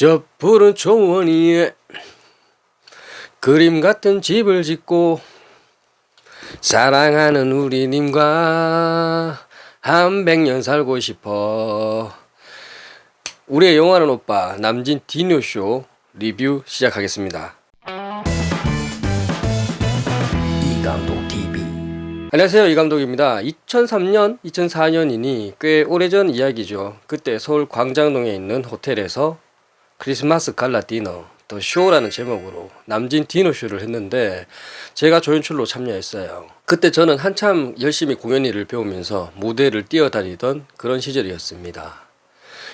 저 푸른 초원 위에 그림 같은 집을 짓고 사랑하는 우리님과 한 백년 살고 싶어. 우리의 영화는 오빠 남진 디노쇼 리뷰 시작하겠습니다. 이감독 TV 안녕하세요 이감독입니다. 2003년 2004년이니 꽤 오래전 이야기죠. 그때 서울 광장동에 있는 호텔에서 크리스마스 갈라 디너 더 쇼라는 제목으로 남진 디너 쇼를 했는데 제가 조연출로 참여했어요. 그때 저는 한참 열심히 공연 일을 배우면서 무대를 뛰어다니던 그런 시절이었습니다.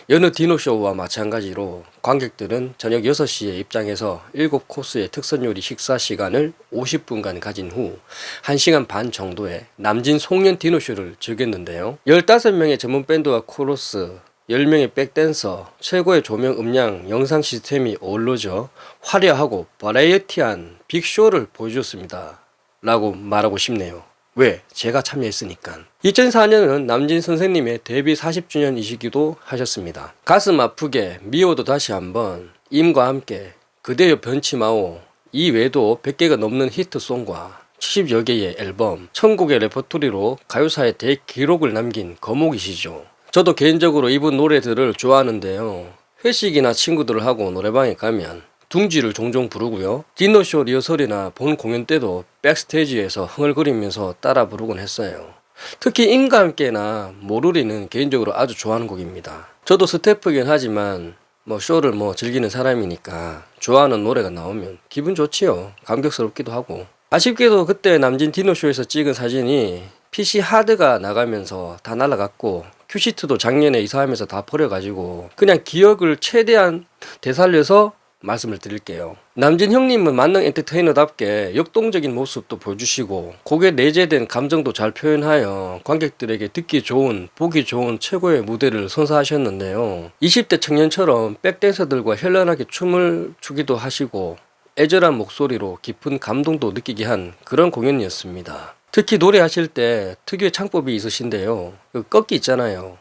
여느 디노쇼와 마찬가지로 관객들은 저녁 6시에 입장해서 7코스의 특선 요리 식사 시간을 50분간 가진 후 1시간 반 정도의 남진 송년 디노쇼를 즐겼는데요. 15명의 전문 밴드와 코러스, 10명의 백댄서, 최고의 조명 음향, 영상 시스템이 어우러져 화려하고 버라이어티한 빅쇼를 보여줬습니다. 라고 말하고 싶네요. 왜? 제가 참여했으니까. 2004년은 남진 선생님의 데뷔 40주년이시기도 하셨습니다. 가슴 아프게 미워도 다시 한번 임과 함께 그대여 변치 마오 이 외에도 100개가 넘는 히트송과 70여 개의 앨범, 천곡의 레퍼토리로 가요사의 대기록을 남긴 거목이시죠. 저도 개인적으로 이분 노래들을 좋아하는데요. 회식이나 친구들하고 노래방에 가면 둥지를 종종 부르고요. 디너쇼 리허설이나 본 공연 때도 백스테이지에서 흥얼거리면서 따라 부르곤 했어요. 특히 임과 함께나 모르리는 개인적으로 아주 좋아하는 곡입니다. 저도 스태프이긴 하지만 뭐 쇼를 뭐 즐기는 사람이니까 좋아하는 노래가 나오면 기분 좋지요. 감격스럽기도 하고. 아쉽게도 그때 남진 디너쇼에서 찍은 사진이 PC 하드가 나가면서 다 날라갔고 큐시트도 작년에 이사하면서 다 버려가지고 그냥 기억을 최대한 되살려서 말씀을 드릴게요. 남진 형님은 만능 엔터테이너답게 역동적인 모습도 보여주시고 곡에 내재된 감정도 잘 표현하여 관객들에게 듣기 좋은 보기 좋은 최고의 무대를 선사하셨는데요. 20대 청년처럼 백댄서들과 현란하게 춤을 추기도 하시고 애절한 목소리로 깊은 감동도 느끼게 한 그런 공연이었습니다. 특히 노래하실 때 특유의 창법이 있으신데요. 그 꺾기 있잖아요.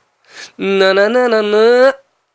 나나나나나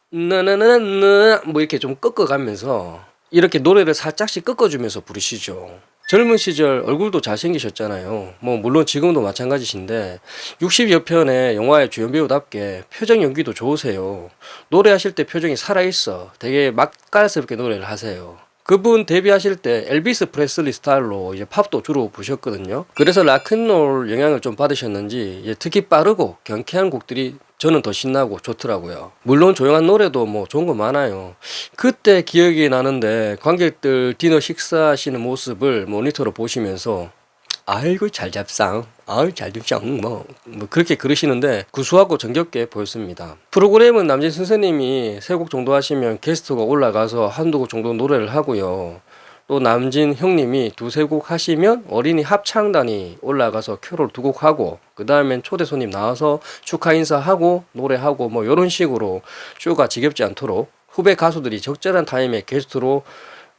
나나나나 뭐 이렇게 좀 꺾어가면서 이렇게 노래를 살짝씩 꺾어주면서 부르시죠. 젊은 시절 얼굴도 잘생기셨잖아요. 뭐 물론 지금도 마찬가지신데 60여 편의 영화의 주연 배우답게 표정 연기도 좋으세요. 노래하실 때 표정이 살아있어. 되게 맛깔스럽게 노래를 하세요. 그분 데뷔하실 때 엘비스 프레슬리 스타일로 이제 팝도 주로 부셨거든요. 그래서 락큰롤 영향을 좀 받으셨는지 특히 빠르고 경쾌한 곡들이 저는 더 신나고 좋더라고요. 물론 조용한 노래도 뭐 좋은 거 많아요. 그때 기억이 나는데 관객들 디너 식사하시는 모습을 모니터로 보시면서 아이고 잘 잡상. 아유 잘 잡상. 뭐, 뭐 그렇게 그러시는데 구수하고 정겹게 보였습니다. 프로그램은 남진 선생님이 세 곡 정도 하시면 게스트가 올라가서 한두 곡 정도 노래를 하고요. 또 남진 형님이 두세 곡 하시면 어린이 합창단이 올라가서 캐롤 두 곡 하고 그 다음엔 초대 손님 나와서 축하 인사하고 노래하고 뭐 이런 식으로 쇼가 지겹지 않도록 후배 가수들이 적절한 타임에 게스트로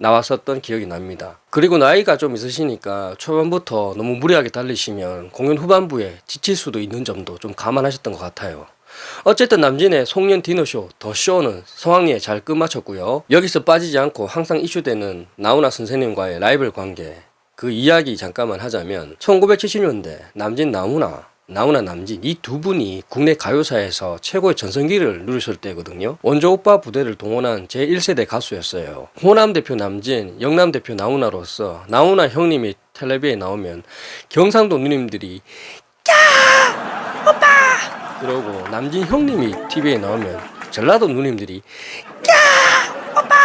나왔었던 기억이 납니다. 그리고 나이가 좀 있으시니까 초반부터 너무 무리하게 달리시면 공연 후반부에 지칠 수도 있는 점도 좀 감안하셨던 것 같아요. 어쨌든 남진의 송년 디너쇼 더 쇼는 성황리에 잘 끝마쳤고요. 여기서 빠지지 않고 항상 이슈되는 나훈아 선생님과의 라이벌 관계 그 이야기 잠깐만 하자면 1970년대 남진 나훈아 나훈아 남진 이 두 분이 국내 가요사에서 최고의 전성기를 누리실 때거든요. 원조 오빠 부대를 동원한 제1세대 가수였어요. 호남 대표 남진, 영남 대표 나훈아로서 나훈아 형님이 텔레비에 나오면 경상도 누님들이 야 오빠 그러고 남진 형님이 TV에 나오면 전라도 누님들이 야 오빠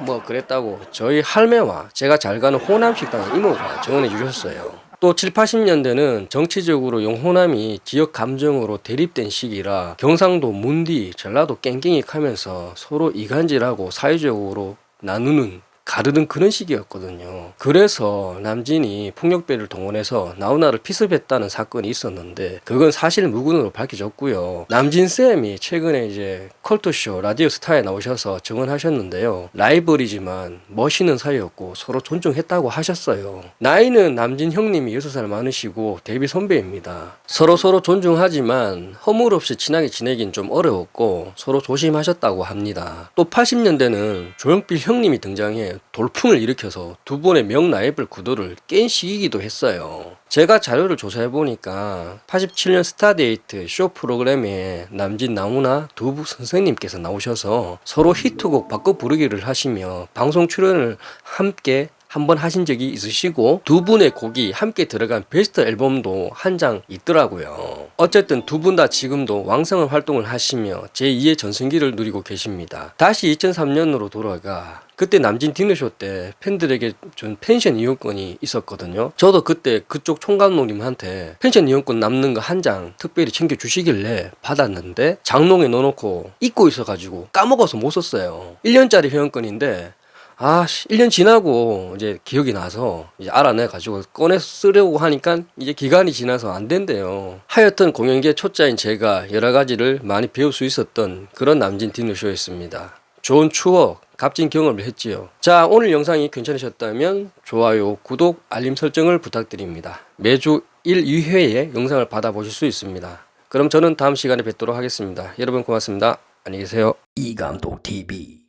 뭐 그랬다고 저희 할매와 제가 잘 가는 호남 식당 이모가 정언해 주셨어요. 또 7, 80년대는 정치적으로 영호남이 지역 감정으로 대립된 시기라 경상도 문디, 전라도 깽깽이 하면서 서로 이간질하고 사회적으로 나누는 가르는 그런 시기였거든요. 그래서 남진이 폭력배를 동원해서 나훈아를 피습했다는 사건이 있었는데 그건 사실 무근으로 밝혀졌고요. 남진 쌤이 최근에 이제 컬투쇼 라디오 스타에 나오셔서 증언하셨는데요. 라이벌이지만 멋있는 사이였고 서로 존중했다고 하셨어요. 나이는 남진 형님이 6살 많으시고 데뷔 선배입니다. 서로 서로 존중하지만 허물 없이 친하게 지내긴 좀 어려웠고 서로 조심하셨다고 합니다. 또 80년대는 조용필 형님이 등장해 돌풍을 일으켜서 두 분의 명라이벌 구도를 깬 시기이기도 했어요. 제가 자료를 조사해 보니까 87년 스타데이트 쇼 프로그램에 남진 나훈아 두 선생님께서 나오셔서 서로 히트곡 바꿔 부르기를 하시며 방송 출연을 함께 한 번 하신 적이 있으시고 두 분의 곡이 함께 들어간 베스트 앨범도 한 장 있더라고요. 어쨌든 두 분 다 지금도 왕성한 활동을 하시며 제2의 전성기를 누리고 계십니다. 다시 2003년으로 돌아가 그때 남진 디너쇼 때 팬들에게 준 펜션 이용권이 있었거든요. 저도 그때 그쪽 총감독님한테 펜션 이용권 남는 거 한 장 특별히 챙겨 주시길래 받았는데 장롱에 넣어놓고 잊고 있어가지고 까먹어서 못 썼어요. 1년짜리 회원권인데 아, 씨, 1년 지나고 이제 기억이 나서 이제 알아내 가지고 꺼내 쓰려고 하니까 이제 기간이 지나서 안 된대요. 하여튼 공연계 초짜인 제가 여러 가지를 많이 배울 수 있었던 그런 남진 디너쇼였습니다. 좋은 추억, 값진 경험을 했지요. 자, 오늘 영상이 괜찮으셨다면 좋아요, 구독, 알림 설정을 부탁드립니다. 매주 1, 2회의 영상을 받아보실 수 있습니다. 그럼 저는 다음 시간에 뵙도록 하겠습니다. 여러분 고맙습니다. 안녕히 계세요. 이감독 TV